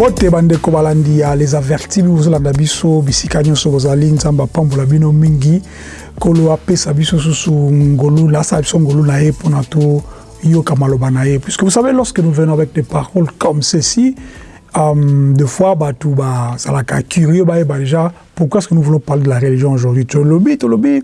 mbote bandeko balandi ya les avertis bozolanda biso bisika nyonso bozali nzambe apambola bino mingi kolo apesa biso biso ngolu na ye puisque vous savez lorsque nous venons avec des paroles comme ceci um, de fois bazalaka curieux bayeba déjà pourquoi est-ce que nous voulons parler de la religion aujourd'hui? Tolobi tolobi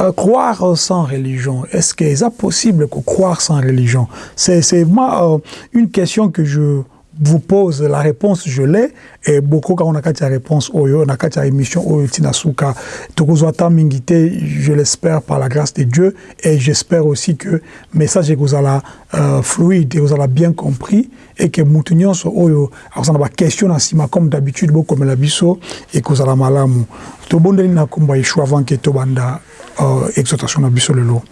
euh, croire sans religion est-ce que c'est possible que croire sans religion? C'est vraiment euh, une question que je vous pose la réponse je l'ai. Et beaucoup quand on a la réponse oyo on a la émission oyo tinasuka. Tokozwata mingi te je l'espère par la grâce de Dieu. Et j'espère aussi que message ekozala euh, fluide ekozala bien compris. Et que mutu nyonso oyo. Akozala ba question na nsima comme d'habitude bokomela biso ekozala malamu. Tobondeli na komba yeshua avant ke tobanda euh, exhortation na biso lelo.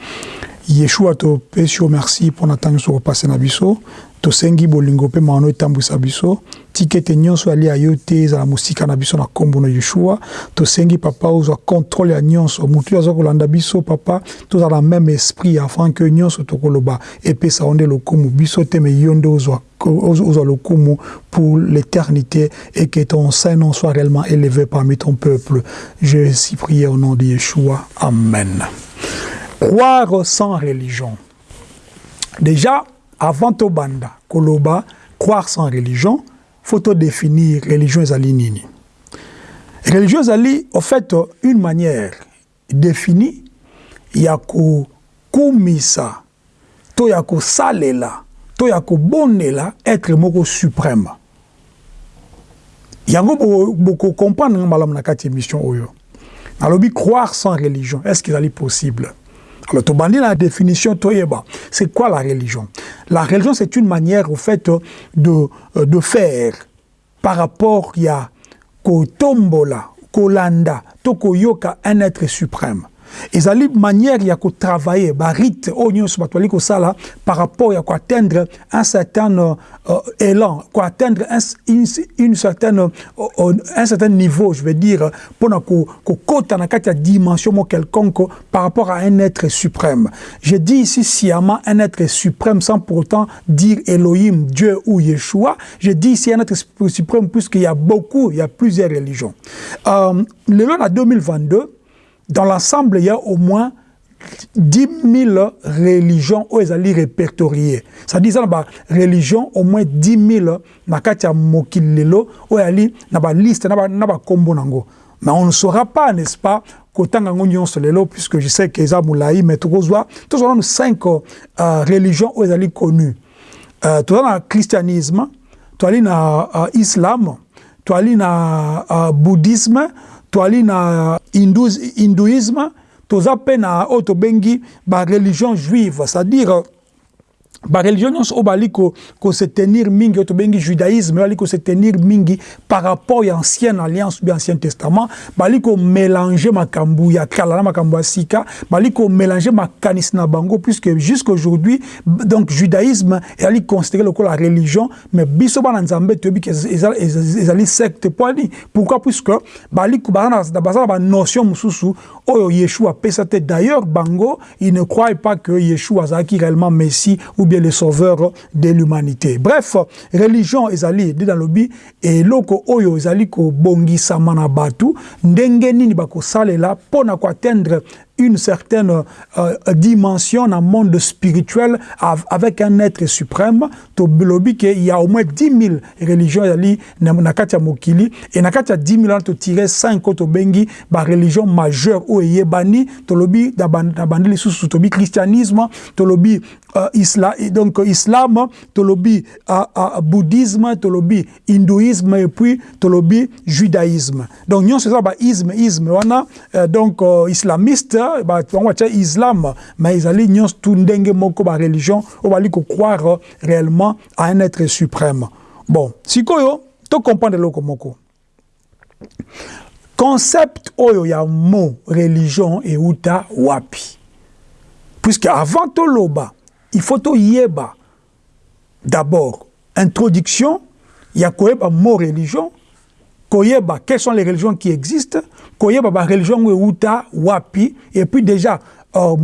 Yeshua topesi yo merci mpona ntango nyonso kopase na biso tosengi bolingo mpe maano etambwisa biso. Tika ete nyonso ali ya yo te ezala mosika na biso na nkombo na yeshua tosengi papa ozwa contrôle ya nyonso. Motu aza kolanda biso papa tozala na même esprit afin ke nyonso tokoloba. Epesa yo nde lokumu. Biso te me yo nde ozwa ozwa lokumu pour l'éternité et que ton saint nom soit réellement élevé parmi ton peuple. Je suis prié au nom de yeshua amen. Croire sans religion. Déjà avant tobanda koloba croire sans religion faut définir religion ezali nini? Religion ezali au fait une manière définie ya kokumisa to ya kosalela to ya kobonela être moko suprême. Yango bokocomprendre nga malamu na kati émission oyo. Nalobi croire sans religion est-ce qu'il ezali possible? Alors, Tobandi, la définition, c'est quoi la religion? La religion, c'est une manière, au fait, de, de faire par rapport à Kotombola, Kolanda, Tokoyoka, un être suprême. Ezali manière ya kotravailler barite oyo nyonso bato bali par rapport ya koatteindre un certain euh, élan un, une, certaine, euh, un certain niveau je veux dire mpona kokota na dimension quelconque par rapport à un être suprême. Je dis ici sciemment un être suprême sans pour autant dire Elohim Dieu ou Yeshua. Je dis ici un être suprême puisqu'il y a beaucoup il y a plusieurs religions. Euh, le long à 2022 dans l'ensemble, il y a au moins 10 000 religions où elles allaient répertoriées. C'est-à-dire, il y a religion au moins 10 000 na katia où elles na ba liste na ba na ba kombo nango. Mais on ne saura pas, n'est-ce pas, kotanga ngonyo lelo puisque je sais que eza moulaï mais tokozwa tozona cinq euh, religions où elles allaient connues. Euh, tozana christianisme, toali na uh, islam, toali na uh, bouddhisme, toali na hindouisme toza mpe na oyo tobengi bareligion juive c'est-à-dire bareligion nyonso oyo bali kose tenir mingi oyo tobengi judaïsme bali kose tenir mingi par rapport ya ancienne alliance ou bien ancien testament bali komélange makambo ya kala na makambo ya sika bali komélange makanisi na bango puisque jusqu'aujourd'hui donc judaïsme ezali considéré lokola religion mais biso bana nzambe toyebi ezali secte po ani pourquoi? Puisque bali baza na banotion mosusu oyo yeshua apesa te d'ailleurs bango il ne croit pas que yeshua azalaki réellement messie ou le sauveur de l'humanité. Bref, religion ezali dit dans lobi et loko oyo ezali ko bongisama na batu ndenge nini bakosalela pona ko atteindre une certaine euh, dimension dans le monde spirituel avec un être suprême. Il y a au moins 10 000 religions na katia mokili et na katia 10 000 to tirer 5 autres bengi ba religion majeure to to christianisme to euh, islam donc islam to lobi euh, euh, bouddhisme to lobi hindouisme et puis to judaïsme. Donc nous c'est ça ba euh, donc euh, islamiste bango batia islam mais ezali nyonso tu ndenge moko bareligion oyo bali kocroire réellement à un être suprême. Bon sikoyo tocomprendre eloko moko. Concept oyo ya mot religion euta wapi. Puisque avant toloba il faut toyeba d'abord introduction ya koyeba mot religion koyeba quelles sont les religions qui existent? Koyeba ba religion euta wapi et puis déjà euh,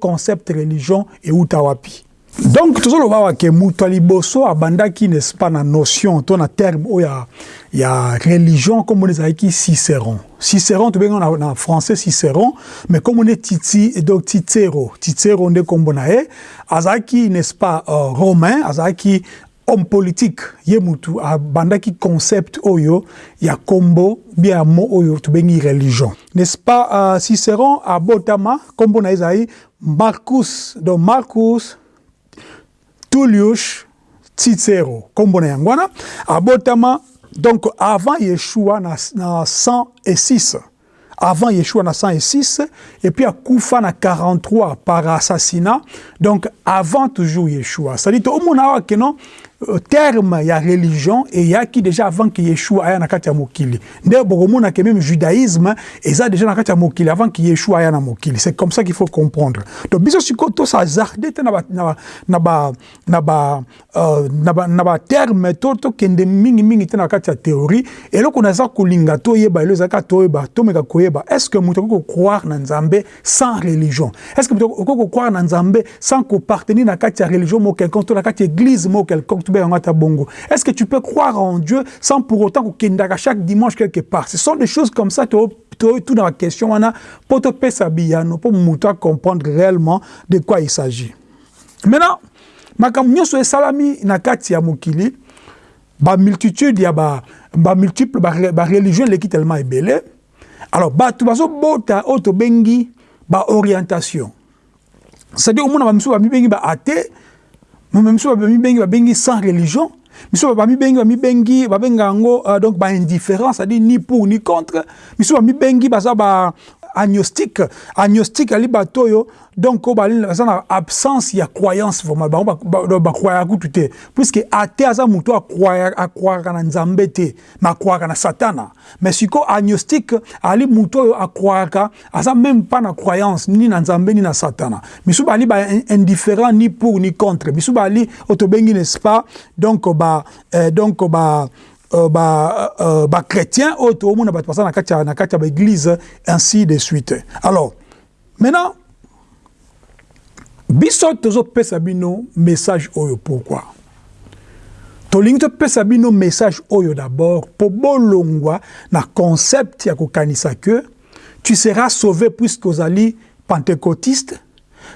concept religion euta wapi. Donc tozoloba wake moto ya liboso abandaki n'est-ce pas na notion to na terme oyo ya, ya religion komona ezalaki cicéron. Cicéron tobenga na, na français cicéron mais komona titi donc titero. Titero nde kombo na ye azalaki n'est-ce pas uh, romain azalaki homme politique ye mutu abandaki concept oyo ya kombo bia ya mo oyo tobengi religion. N'est-ce pas uh, cicéron abotama kombo na ezali marcus donc marcus Tullius Cicero, kombo na yango wana abotama donc avant Yeshua na, na 106 avant Yeshua na 106 et puis akufa na 43 par assassinat donc avant toujours Yeshua. C'est-à-dire ke non terme ya religion eyaki déjà avant que Yeshua aya na kati ya mokili. Nde bokomona ke même judaïsme eza déjà na kati mokili avant que Yeshua aya na mokili. C'est comme ça qu'il faut comprendre. Donc biso sikoyo tosazarde te na ba na ba na ba na ba na ba terme to tokende mingimingi te na kati ya théorie. Eloko naza kolinga toyeba elo ezalaka toyeba tomeka koyeba est ce que moto akoki kokroire na nzambe sans religion? Est ce que moto akoki kokroire na nzambe sans kopartenir na kati ya religion mo quelconque to na église mo quelconque. Est-ce que tu peux croire en Dieu sans pour autant que chaque dimanche quelque part? Ce sont des choses comme ça tout dans la question pour te pour comprendre réellement de quoi il s'agit. Maintenant, makambo nyonso esalami na kati ya mokili ba multitude ya ba ba multiple ba, ba religion leki tellement ebele alors bato bazobota oyo tobengi c'est-à-dire omona bamisu bamibengi ba athée miso bamibengi babengi sans religion miso bamibengi bamibengi babenga yango uh, donc baindifférence c'est-à-dire ni pour ni contre. Miso bamibengi baza ba agnostique agnostique ali bato oyo donc baza na absence ya croyance vraiment. Bango bakwaya kutu te puisque ate aza moto akwayaka na nzambe te me akwayaka na satana. Mais sikoyo agnostique ali moto oyo akwayaka aza même pas na croyance ni na nzambe ni na satana. Misu bali ba indifférent ni pour ni contre. Misu bali oyo tobengi n'est-ce pas? Donc ba euh, donc ba Euh, ba, euh, ba chrétien oyo toomona bato baza na kati na kati ya baeglise ainsi de suite. Alors maintenant biso tozopesa bino message oyo. Pourquoi? Tolingi topesa bino message oyo d'abord. Mpo bolongwa na concept ya kokanisa ke tu seras sauvé puisque ozali pentecôtiste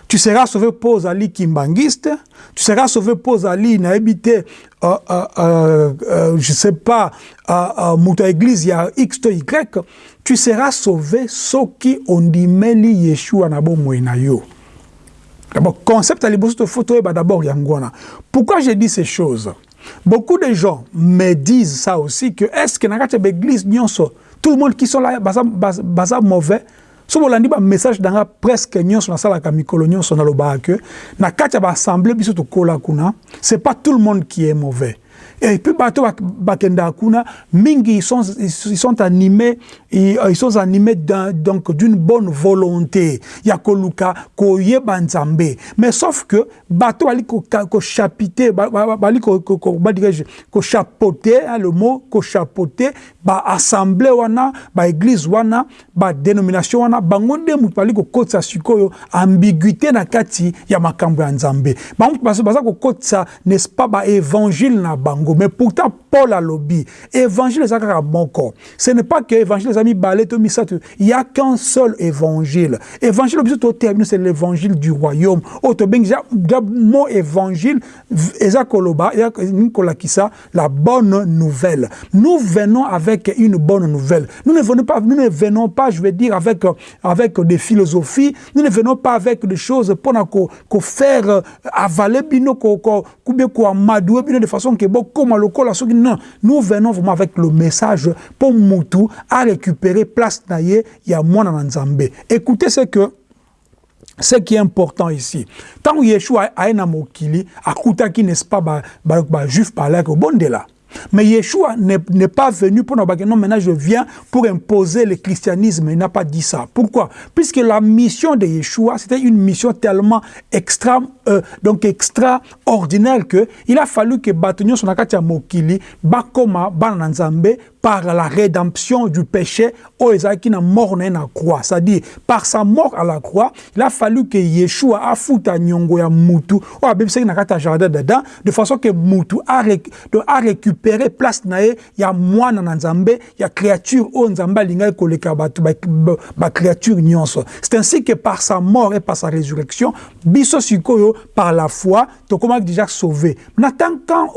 tu seras sauvé mpo ozali kimbangiste. Tu seras sauvé mpo ozali nayebi te uh, uh, uh, uh, je sais pas uh, uh, moto ya église ya x to y. Tu seras sauvé soki ondimeli yeshua na bomoi na yo. D'abord concept ya liboso tofo toyeba d'abord yango wana pourquoi je dis ces choses? Beaucoup de gens me disent ça aussi que est ce que baéglise nyonso tout le monde qui sont là baza mauvais so bolandi bamessage na nga presque nyonso nasalaka mikolo nyonso nalobaka ke na kati ya baassemble biso tokola kuna c'est pas tout le monde qui est mauvais et puis bato bakendaka kuna mingi ils sont, ils sont animés ils, sont animés donc d'une bonne volonté. Ya koluka koyeba nzambe. Mais sauf que bato bali kochapite bali badirais kochapote le mot kochapote baassemble wana baéglise wana badénomination wana bango nde moto bali kokotisa sikoyo ambiguïté na kati ya makambo ya nzambe. Bango baza kokotisa n'est-ce pas baévangile na bango mais pourtant paul alobi évangile eza kaka moko ce n'est pas que évangile eza mibale to misato il y a qu'un seul évangile. Évangile toteya bino c'est l'évangile du royaume. Oyo tobengi ja mo évangile la bonne nouvelle. Nous venons avec une bonne nouvelle. Nous ne venons pas nous ne venons pas je veux dire avec avec des philosophies. Nous ne venons pas avec des choses ko, ko faire avaler bino ko, ko, bino de façon ke non nous venons vraiment avec le message pour mutu à récupérer place na ye ya mwana na nzambe. Écoutez ce que ce qui est important ici. Ntango yeshua aye na mokili akutaki n'est-ce pas bajuif ba, ba balaki obondela Mais Yeshua n'est pas venu pour nous non, maintenant je viens pour imposer le christianisme. Il n'a pas dit ça. Pourquoi? Puisque la mission de Yeshua, c'était une mission tellement euh, donc extraordinaire que il a fallu que Batonio Sonakatia Mokili, Bakoma, Bananzambe, par la rédemption du péché au qui na mort na croix. C'est-à-dire par sa mort à la croix il a fallu que Yeshua a foutu nyongo ya mutu. O abebisaki na kata jardin dedans de façon que mutu a, a récupéré place na ya mwana na nzambe ya créature o nzambe alingaki koleka bato ba créature nyonso. C'est ainsi que par sa mort et par sa résurrection biso sikoyo par la foi tokomaki déjà sauvé. Na tant quand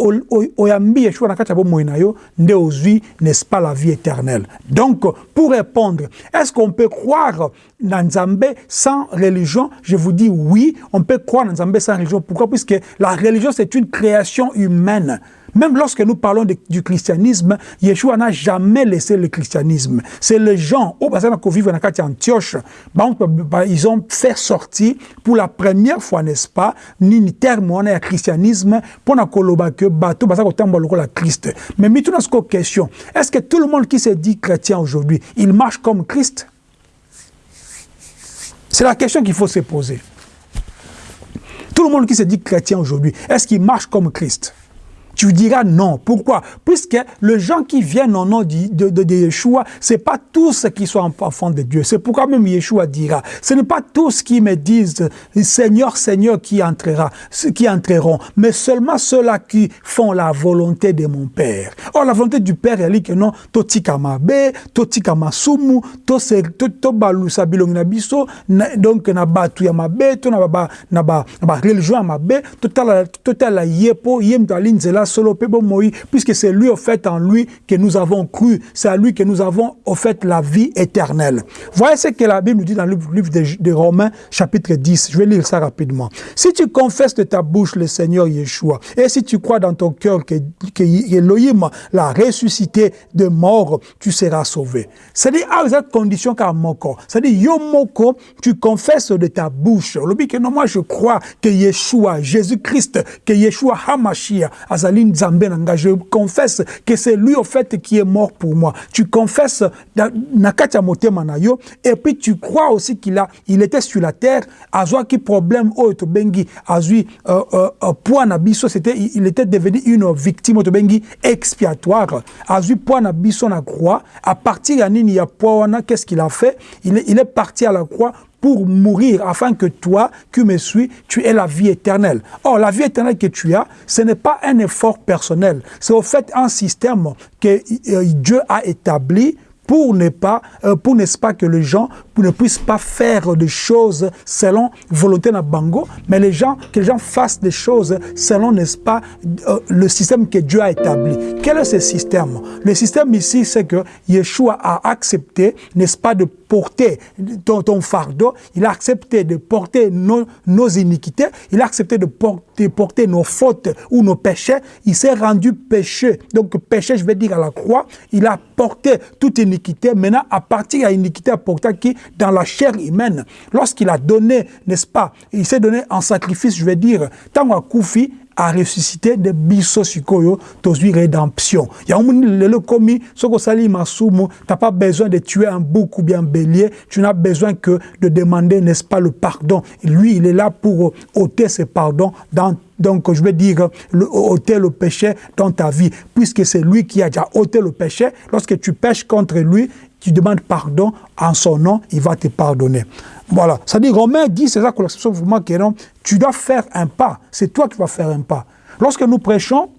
oyambi Yeshua na kati ya bomoi na yo nde ozwi pas la vie éternelle? Donc pour répondre est-ce qu'on peut croire dans Nzambe sans religion? Je vous dis oui, on peut croire dans Nzambe sans religion. Pourquoi? Puisque la religion, c'est une création humaine. Même lorsque nous parlons du christianisme, Yeshua n'a jamais laissé le christianisme. C'est les gens, au passage de Antioche, ils ont fait sortir pour la première fois, n'est-ce pas, ni terme on christianisme pour na que bateau la Christ. Mais ce question, est-ce que tout le monde qui se dit chrétien aujourd'hui, il marche comme Christ? C'est la question qu'il faut se poser. Tout le monde qui se dit chrétien aujourd'hui, est-ce qu'il marche comme Christ? Tu diras non. Pourquoi? Puisque les gens qui viennent au nom de, de, de, Yeshua, ce n'est pas tous qui sont enfants de Dieu. C'est pourquoi même Yeshua dira, ce n'est pas tous qui me disent Seigneur, Seigneur qui entrera, qui entreront, mais seulement ceux-là qui font la volonté de mon Père. Or, la volonté du Père, elle dit que non, totika mabe, totika masumu, to se to balusa bilongi na biso, donc na batu ya mabe, to na ba religion ya mabe, total total yepo, yem talinzela puisque c'est lui fait en lui que nous avons cru, c'est à lui que nous avons fait la vie éternelle. Voyez ce que la Bible nous dit dans le livre de, Romains chapitre 10, je vais lire ça rapidement. Si tu confesses de ta bouche le Seigneur Yeshua, et si tu crois dans ton cœur que, que Elohim l'a ressuscité de mort, tu seras sauvé. C'est-à-dire, à cette condition car moko. C'est-à-dire, yo moko, tu confesses de ta bouche. Le non, moi je crois que Yeshua, Jésus-Christ, que Yeshua Hamashia, Azali je confesse que c'est lui au fait qui est mort pour moi. Tu confesses Nakatia Manayo et puis tu crois aussi qu'il a il était sur la terre azwa qui problème au bengi azui euh, euh, euh, point biso c'était il était devenu une victime au bengi expiatoire. Azui point biso na croix à partir ya nini qu'est-ce qu'il a fait? Il il est parti à la croix pour mourir afin que toi, qui me suis, tu aies la vie éternelle. Or, la vie éternelle que tu as, ce n'est pas un effort personnel. C'est au fait un système que euh, Dieu a établi pour ne pas, euh, pour n'est-ce pas que les gens ne puissent pas faire des choses selon volonté de bango, mais les gens, que les gens fassent des choses selon, n'est-ce pas, euh, le système que Dieu a établi. Quel est ce système? Le système ici, c'est que Yeshua a accepté, n'est-ce pas, de porter ton, fardeau, il a accepté de porter nos, nos iniquités, il a accepté de porter, porter nos fautes ou nos péchés, il s'est rendu péché. Donc péché, je vais dire à la croix, il a porté toute iniquité. Maintenant, à partir de l'iniquité apportée qui? Dans la chair humaine, lorsqu'il a donné, n'est-ce pas, il s'est donné en sacrifice, je vais dire, tant à Koufi, a ressuscité de biso sikoyo tozwi rédemption yango lelo komi soki osali masumu t'as pas besoin de tuer un bouc ou bien un bélier tu n'as besoin que de demander n'est-ce pas le pardon lui il est là pour ôter ce pardon dans donc, je veux dire, ôter le péché dans ta vie, puisque c'est lui qui a déjà ôté le péché. Lorsque tu pêches contre lui, tu demandes pardon en son nom, il va te pardonner. Voilà. Dit, Romain dit, c'est ça que que non, tu dois faire un pas. C'est toi qui vas faire un pas. Lorsque nous prêchons,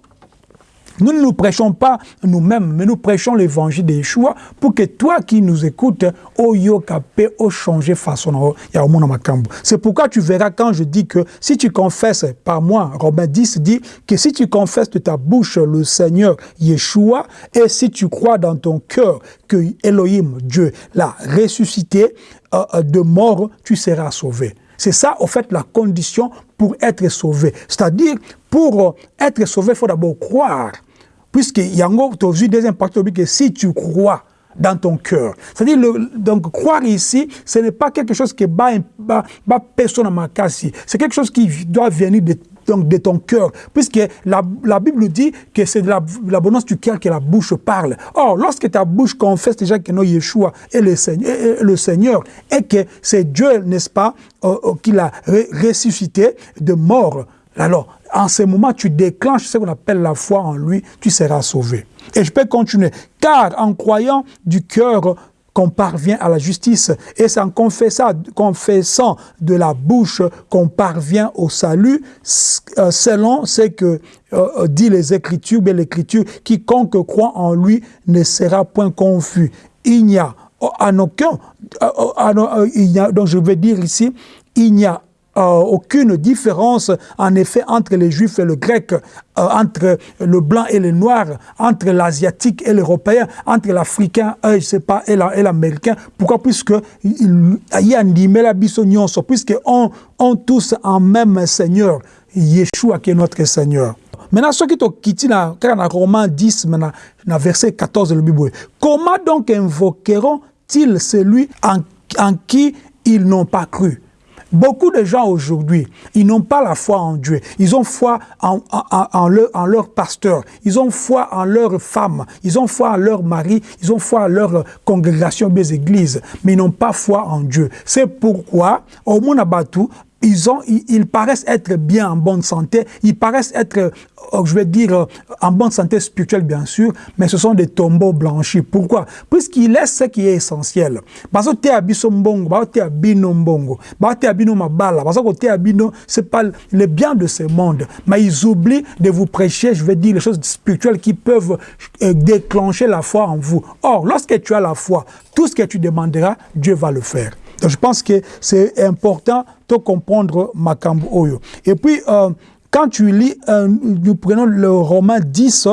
nous ne nous prêchons pas nous-mêmes, mais nous prêchons l'évangile des Yeshua pour que toi qui nous écoutes, au yokape, au changer façon, C'est pourquoi tu verras quand je dis que si tu confesses par moi, Romain 10 dit que si tu confesses de ta bouche le Seigneur Yeshua et si tu crois dans ton cœur que Elohim, Dieu, l'a ressuscité euh, euh, de mort, tu seras sauvé. C'est ça, au fait, la condition pour être sauvé. C'est-à-dire, pour être sauvé, il faut d'abord croire. Puisque Yango, tu as vu des impacts que si tu crois dans ton cœur. C'est-à-dire, donc, croire ici, ce n'est pas quelque chose qui est personne à ma C'est quelque chose qui doit venir de de ton cœur, puisque la, la, Bible dit que c'est de l'abondance du cœur que la bouche parle. Or, lorsque ta bouche confesse déjà que non Yeshua est le Seigneur, le Seigneur et que c'est Dieu, n'est-ce pas, euh, euh, qui l'a ressuscité de mort, alors en ce moment, tu déclenches ce qu'on appelle la foi en lui, tu seras sauvé. Et je peux continuer. Car en croyant du cœur qu'on parvient à la justice, et c'est en confessant, de la bouche qu'on parvient au salut, euh, selon ce que euh, dit les Écritures, bien l'Écriture, quiconque croit en lui ne sera point confus. Il n'y a en aucun, euh, a, donc je veux dire ici, il n'y a euh, aucune différence en effet entre les juifs et le grec, euh, entre le blanc et le noir, entre l'asiatique et l'européen, entre l'africain et je sais pas et l'américain. Pourquoi? Puisque il y a un puisque on, on tous en même Seigneur, Yeshua qui est notre Seigneur. Maintenant, ce qui est dans na Romain 10, maintenant, verset 14 le Bible. Comment donc invoqueront-ils celui en, en qui ils n'ont pas cru? Beaucoup de gens aujourd'hui, ils n'ont pas la foi en Dieu. Ils ont foi en, leur, pasteur. Ils ont foi en leur femme. Ils ont foi en leur mari. Ils ont foi en leur congrégation des églises. Mais ils n'ont pas foi en Dieu. C'est pourquoi, au Mounabatu, ils, ont, ils, paraissent être bien en bonne santé, ils paraissent être, euh, je vais dire, euh, en bonne santé spirituelle bien sûr, mais ce sont des tombeaux blanchis. Pourquoi? Puisqu'ils laissent ce qui est essentiel. Parce que c'est pas le bien de ce monde. Mais ils oublient de vous prêcher, je vais dire, les choses spirituelles qui peuvent euh, déclencher la foi en vous. Or, lorsque tu as la foi, tout ce que tu demanderas, Dieu va le faire. Je pense que c'est important de comprendre Makambo Oyo. Et puis, euh, quand tu lis, euh, nous prenons le Romain 10,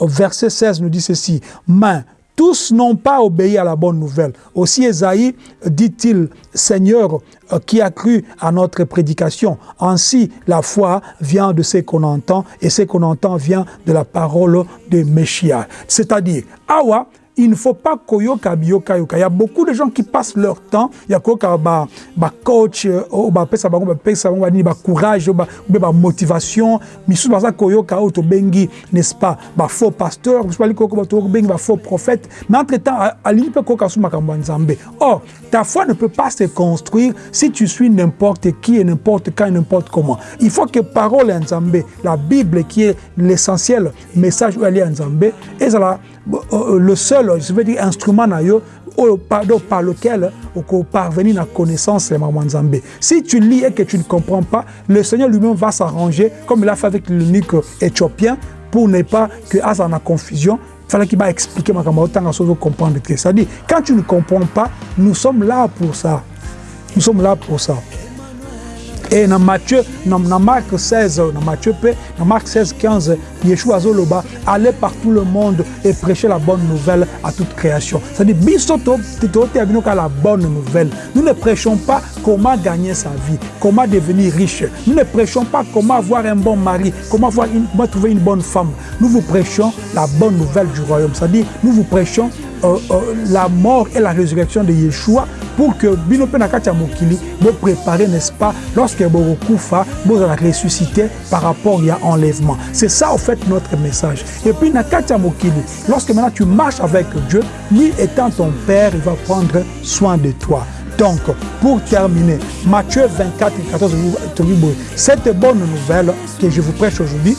verset 16, nous dit ceci. Mais tous n'ont pas obéi à la bonne nouvelle. Aussi Esaïe dit-il, Seigneur, euh, qui a cru à notre prédication. Ainsi, la foi vient de ce qu'on entend, et ce qu'on entend vient de la parole de Messia. C'est-à-dire, Awa, il ne faut pas koyoka biyoka yoka. Il y a beaucoup de gens qui passent leur temps, il y a koyoka ba, ba coach, ou ba pesa bango, ba pesa bango, ba courage, ba, ba motivation, misu baza koyoka auto bengi, n'est-ce pas, ba faux pasteur, misu bali koyoka ba bengi, ba faux prophète, mais entre-temps, l'île peut koyoka makambo nzambe. Or, ta foi ne peut pas se construire si tu suis n'importe qui et n'importe quand et n'importe comment. Il faut que parole nzambe, la Bible qui est l'essentiel message elle est nzambe, et ça euh, le seul, je veux dire, instrument par lequel on peut parvenir à la connaissance de Maman Zambé. Si tu lis et que tu ne comprends pas, le Seigneur lui-même va s'arranger, comme il a fait avec l'unique éthiopien, pour ne pas que Asa en confusion. Il fallait qu'il va expliquer ma camarade, comprendre. C'est-à-dire, quand tu ne comprends pas, nous sommes là pour ça. Nous sommes là pour ça. Et dans Matthieu, dans, Marc 16, dans Matthieu dans Marc 16, 15, Yeshua Zoloba allait par tout le monde et prêcher la bonne nouvelle à toute création. C'est-à-dire, la bonne nouvelle. Nous ne prêchons pas comment gagner sa vie, comment devenir riche. Nous ne prêchons pas comment avoir un bon mari, comment, avoir une, comment trouver une bonne femme. Nous vous prêchons la bonne nouvelle du royaume. C'est-à-dire, nous vous prêchons euh, euh, la mort et la résurrection de Yeshua pour que bino pe na mokili bo préparer n'est-ce pas lorsque bokokufa bozala ressuscité par rapport à enlèvement c'est ça en fait notre message. Et puis na lorsque maintenant tu marches avec Dieu lui étant ton père il va prendre soin de toi. Donc, pour terminer, Matthieu 24 et 14, cette bonne nouvelle que je vous prêche aujourd'hui,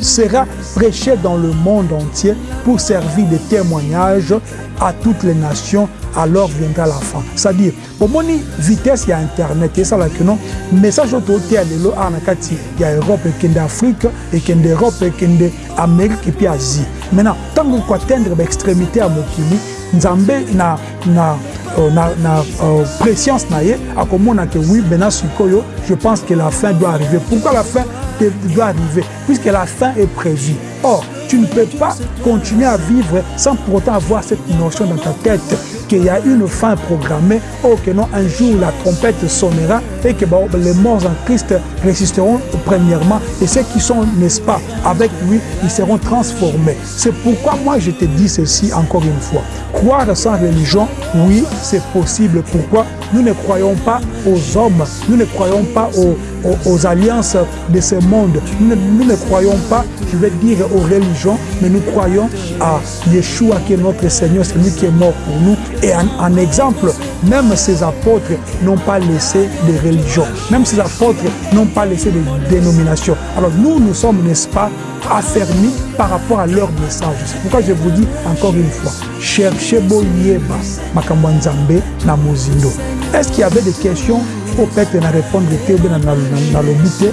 sera prêché dans le monde entier pour servir de témoignage à toutes les nations alors viendra la fin. C'est-à-dire omoni vitesse ya internet esalaki non. Message oyo toteya lelo awa na kati ya europe ekende afrique ekende europe ekende amérique epuis asie. Maintenant ntango koatteindre baextrémité ya mokili nzambe na, na euh, na, na euh, na akomona que oui maintenant je pense que la fin doit arriver. Pourquoi la fin doit arriver? Puisque la fin est prévue. Or tu ne peux pas continuer à vivre sans pour autant avoir cette notion dans ta tête qu'il y a une fin programmée, oh que non, un jour la trompette sonnera et que bon, les morts en Christ résisteront premièrement et ceux qui sont, n'est-ce pas, avec lui, ils seront transformés. C'est pourquoi moi je te dis ceci encore une fois. Croire sans religion, oui, c'est possible. Pourquoi? Nous ne croyons pas aux hommes, nous ne croyons pas aux aux, alliances de ce monde. Nous ne, croyons pas, je vais dire, aux religions, mais nous croyons à Yeshua qui est notre Seigneur, c'est lui qui est mort pour nous. Et en, exemple, même ces apôtres n'ont pas laissé de religion. Même ces apôtres n'ont pas laissé de dénomination. Alors nous, nous sommes, n'est-ce pas, affermis par rapport à leur message. C'est pourquoi je vous dis encore une fois, cherchez Boyeba, Makambo Nzambe, na Mozindo. Est-ce qu'il y avait des questions? Pour peut-être na répondre te ou bien na lobi te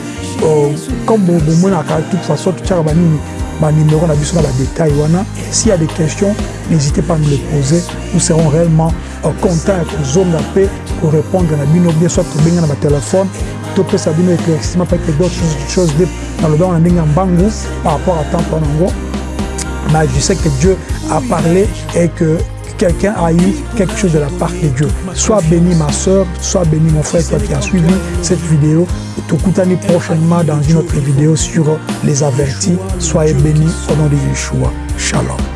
comme bomonaka de toute façon totiaka banini banuméro na biso na badétail wana s'il y a des questions n'hésitez pas à nous les poser nous serons réellement contents ya kozonga mpe korépondre na bino bien soit tobenga na batelefone topesa bino éclaircissement peut-être d'autres choses na lobi wana ndenge ya mbangu par rapport à temps wana yango mais je sais que Dieu a parlé et que quelqu'un a eu quelque chose de la part de Dieu. Sois béni ma soeur, sois béni mon frère, toi qui as suivi cette vidéo. Tokutani prochainement dans une autre vidéo sur les avertis. Soyez bénis au nom de Yeshua. Shalom.